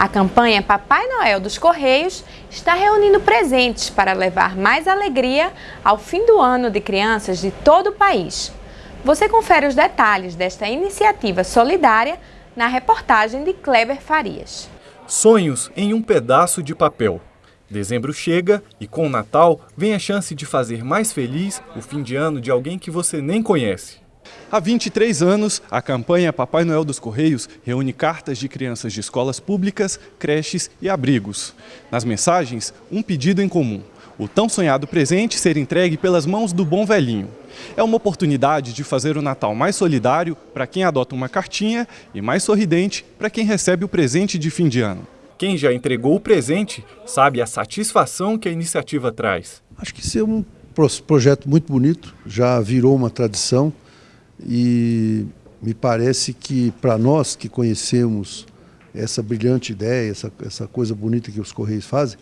A campanha Papai Noel dos Correios está reunindo presentes para levar mais alegria ao fim do ano de crianças de todo o país. Você confere os detalhes desta iniciativa solidária na reportagem de Kleber Farias. Sonhos em um pedaço de papel. Dezembro chega e com o Natal vem a chance de fazer mais feliz o fim de ano de alguém que você nem conhece. Há 23 anos, a campanha Papai Noel dos Correios reúne cartas de crianças de escolas públicas, creches e abrigos. Nas mensagens, um pedido em comum: o tão sonhado presente ser entregue pelas mãos do bom velhinho. É uma oportunidade de fazer o Natal mais solidário para quem adota uma cartinha e mais sorridente para quem recebe o presente de fim de ano. Quem já entregou o presente sabe a satisfação que a iniciativa traz. Acho que isso é um projeto muito bonito, já virou uma tradição e me parece que para nós que conhecemos essa brilhante ideia, essa, essa coisa bonita que os Correios fazem,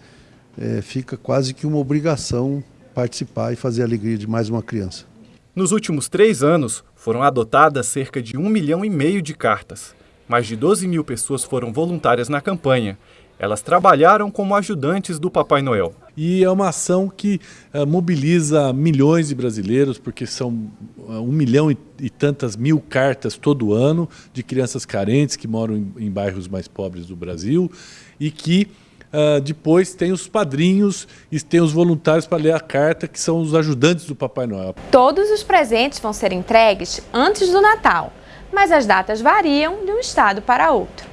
é, fica quase que uma obrigação participar e fazer a alegria de mais uma criança. Nos últimos três anos, foram adotadas cerca de um milhão e meio de cartas. Mais de 12 mil pessoas foram voluntárias na campanha elas trabalharam como ajudantes do Papai Noel. E é uma ação que uh, mobiliza milhões de brasileiros, porque são uh, um milhão e, e, tantas mil cartas todo ano de crianças carentes que moram em, em bairros mais pobres do Brasil e que uh, depois tem os padrinhos e tem os voluntários para ler a carta, que são os ajudantes do Papai Noel. Todos os presentes vão ser entregues antes do Natal, mas as datas variam de um estado para outro.